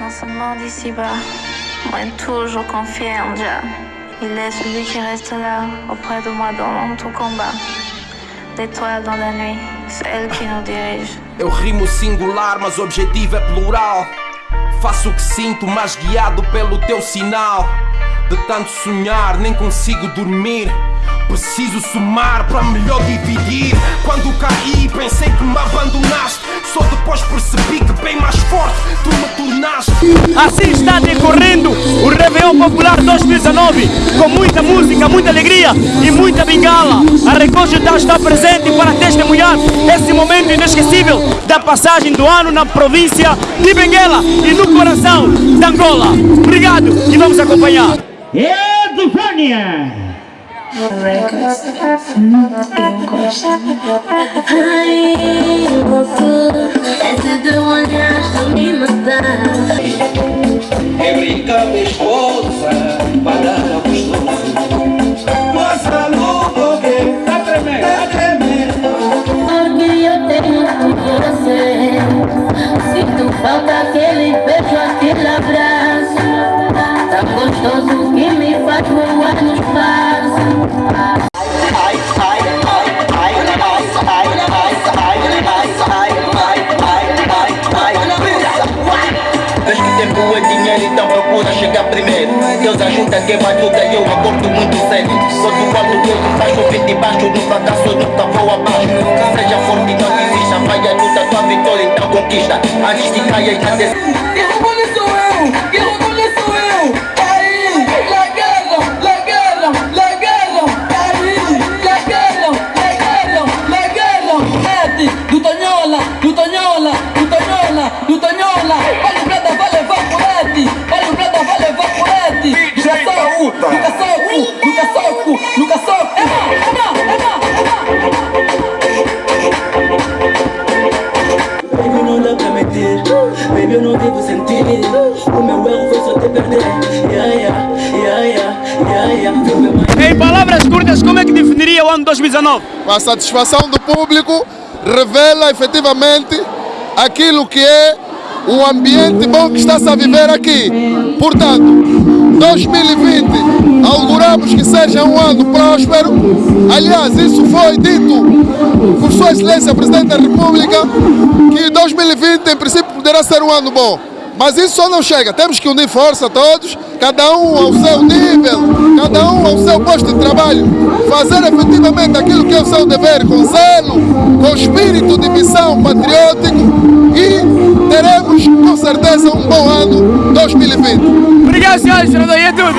non seulement d'ici-bas, mais toujours confié en Dieu. Il est celui qui reste là, auprès de moi dans mon tout combat. L'étoile dans la nuit, c'est elle qui nous dirige. Eu rimo singular, mas o objetivo é plural. Faço o que sinto, mas guiado pelo teu sinal. De tanto sonhar, nem consigo dormir. Preciso somar para melhor dividir. Quando caí, pensei que me abandonaste. Só depois percebi que bem mais forte tu me tornaste. Assim está decorrendo o Réveillon Popular 2019, com muita música, muita alegria e muita bengala. A Record está presente para testemunhar esse momento inesquecível da passagem do ano na província de Benguela e no coração de Angola. Obrigado e vamos acompanhar. Edufânia! Records. Eu gosto. Ai, louco. Esse teu olhar está me matar. É brincar minha esposa para a gostoso. Mas a lua que tá tremendo, tá tremendo. Porque eu tenho por você. Sinto falta primeiro. Deus ajuda quem luta e eu acordo muito cedo. Sou do alto, faz chover debaixo do fracasso, nunca vou abaixo. Seja forte, não desista, vai a luta, tua vitória, então conquista. Antes de. Que orgulho sou eu! Ano 2019? A satisfação do público revela efetivamente aquilo que é o ambiente bom que está-se a viver aqui. Portanto, 2020 auguramos que seja um ano próspero. Aliás, isso foi dito por Sua Excelência Presidente da República que 2020 em princípio poderá ser um ano bom. Mas isso só não chega, temos que unir força todos, cada um ao seu nível, cada um ao seu posto de trabalho, fazer efetivamente aquilo que é o seu dever, com zelo, com espírito de missão patriótico. E teremos com certeza um bom ano 2020. Obrigado, senhores, e é tudo.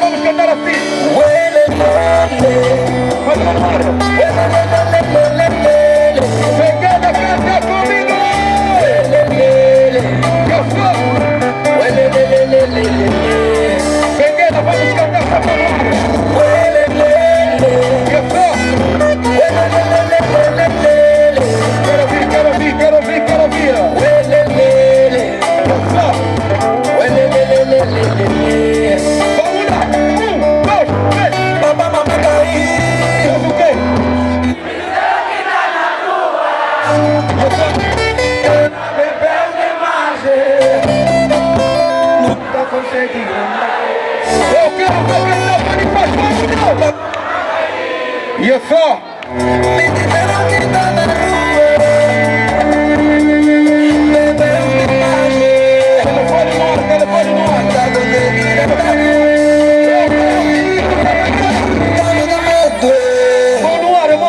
Vamos cantar assim. Vai, vamos Eu quero ver tá fazendo faz barulho. E. Telefone telefone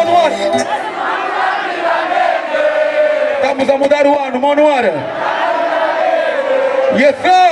no ar. Estamos a mudar o ano, mão ar. Yes, sir.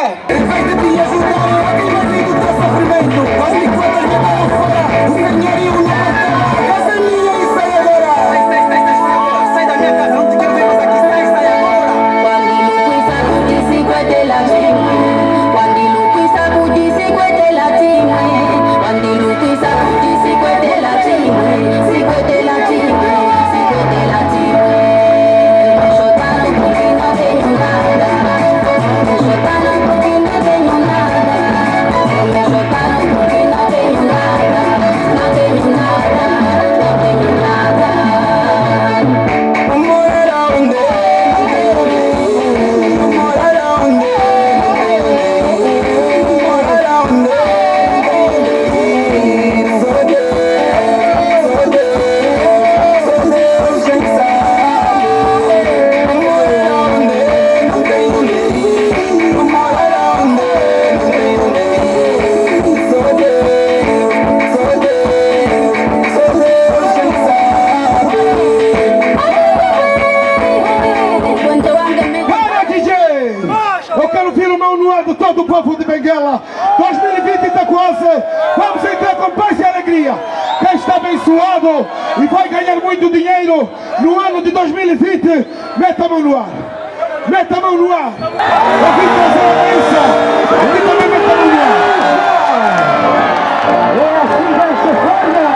quero ouvir o mau noar de todo o povo de Benguela. 2020 está quase. vamos entrar com paz e alegria. Quem está abençoado e vai ganhar muito dinheiro no ano de 2020, meta a mão no ar. Meta a mão no ar. Eu vim trazer a bênção. Aqui também meta a mão no ar. É assim desta forma.